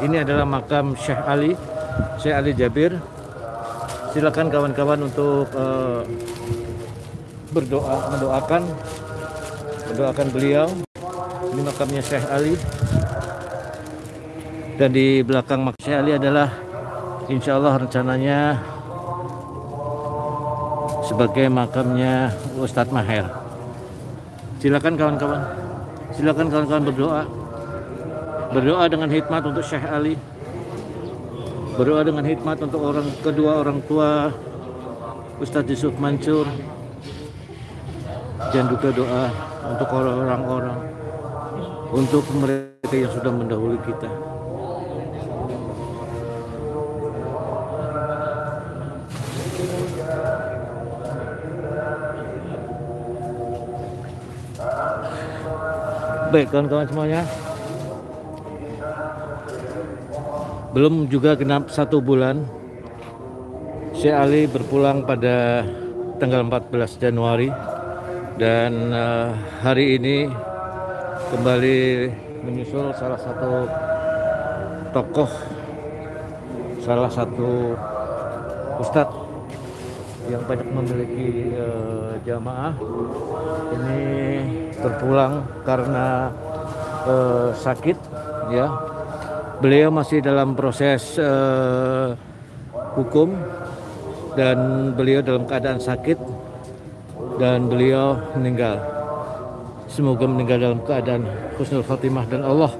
Ini adalah makam Syekh Ali, Syekh Ali Jabir. Silakan kawan-kawan untuk uh, berdoa, mendoakan, mendoakan beliau. Ini makamnya Syekh Ali. Dan di belakang makam Syekh Ali adalah insya Allah rencananya sebagai makamnya Ustadz Maher. Silakan kawan-kawan, silakan kawan-kawan berdoa berdoa dengan hikmat untuk Syekh Ali. Berdoa dengan hikmat untuk orang kedua orang tua Ustadz Yusuf Mansur. Dan juga doa untuk orang-orang untuk mereka yang sudah mendahului kita. Baik kawan-kawan semuanya belum juga genap satu bulan Syekh Ali berpulang pada tanggal 14 Januari. Dan uh, hari ini kembali menyusul salah satu tokoh salah satu ustadz yang banyak memiliki uh, jamaah. Ini berpulang karena uh, sakit ya beliau masih dalam proses uh, hukum dan beliau dalam keadaan sakit dan beliau meninggal. Semoga meninggal dalam keadaan husnul khatimah dan Allah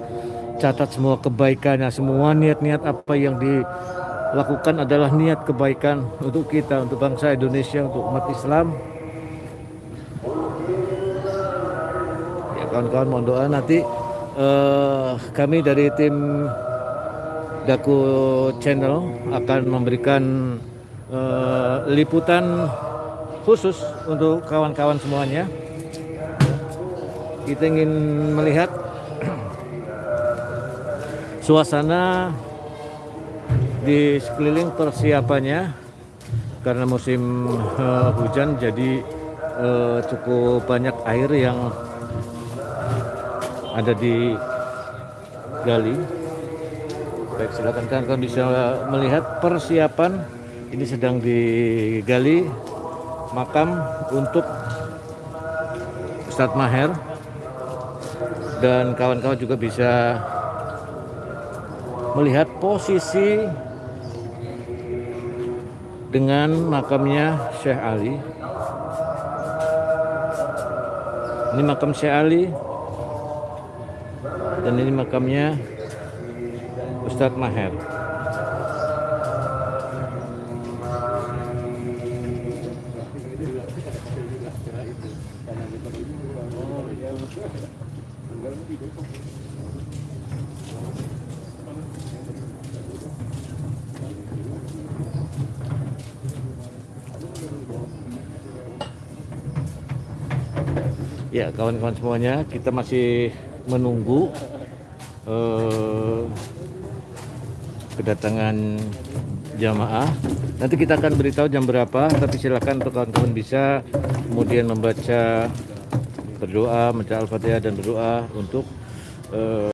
catat semua kebaikannya, semua niat-niat apa yang dilakukan adalah niat kebaikan untuk kita, untuk bangsa Indonesia, untuk umat Islam. Ya kawan-kawan mohon doa nanti uh, kami dari tim Daku Channel akan memberikan uh, liputan khusus untuk kawan-kawan semuanya. Kita ingin melihat suasana di sekeliling persiapannya karena musim uh, hujan jadi uh, cukup banyak air yang ada di gali Baik, silakan kalian bisa melihat persiapan ini sedang digali makam untuk Ustadz Maher dan kawan-kawan juga bisa melihat posisi dengan makamnya Syekh Ali. Ini makam Syekh Ali dan ini makamnya Ustadz Maher. Ya kawan-kawan semuanya kita masih menunggu uh, kedatangan jamaah. Nanti kita akan beritahu jam berapa tapi silakan untuk kawan-kawan bisa kemudian membaca berdoa membaca al-fatihah dan berdoa untuk uh,